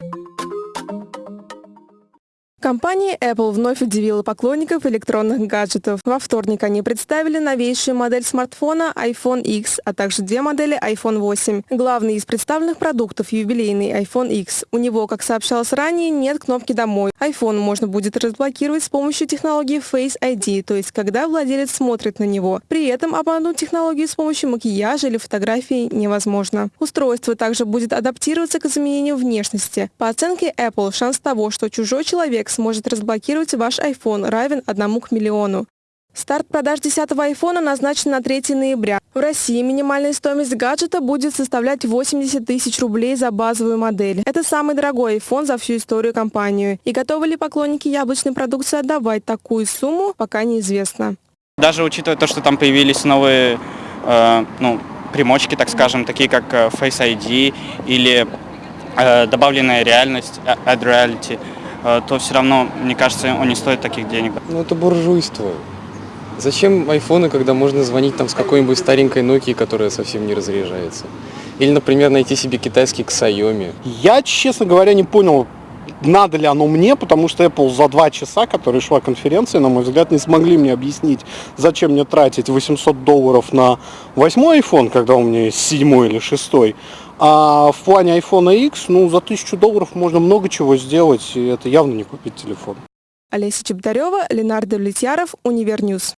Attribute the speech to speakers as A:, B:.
A: you Компания Apple вновь удивила поклонников электронных гаджетов. Во вторник они представили новейшую модель смартфона iPhone X, а также две модели iPhone 8. Главный из представленных продуктов – юбилейный iPhone X. У него, как сообщалось ранее, нет кнопки «Домой». iPhone можно будет разблокировать с помощью технологии Face ID, то есть когда владелец смотрит на него. При этом обмануть технологию с помощью макияжа или фотографии невозможно. Устройство также будет адаптироваться к изменению внешности. По оценке Apple, шанс того, что чужой человек человек сможет разблокировать ваш iPhone, равен одному к миллиону. Старт продаж 10-го айфона назначен на 3 ноября. В России минимальная стоимость гаджета будет составлять 80 тысяч рублей за базовую модель. Это самый дорогой iPhone за всю историю компании. И готовы ли поклонники яблочной продукции отдавать такую сумму, пока неизвестно.
B: Даже учитывая то, что там появились новые э, ну, примочки, так скажем, такие как э, Face ID или э, добавленная реальность, э, Add Reality – то все равно, мне кажется, он не стоит таких денег.
C: Ну это буржуйство. Зачем айфоны, когда можно звонить там с какой-нибудь старенькой Nokia, которая совсем не разряжается? Или, например, найти себе китайский Xiaomi?
D: Я, честно говоря, не понял, надо ли оно мне, потому что Apple за два часа, которые шла конференция, на мой взгляд, не смогли мне объяснить, зачем мне тратить 800 долларов на восьмой iPhone, когда у меня есть седьмой или шестой, а в плане iPhone X, ну, за тысячу долларов можно много чего сделать, и это явно не купить телефон.
A: Олеся Чеботарева, Ленардо Влетьяров, Univer News.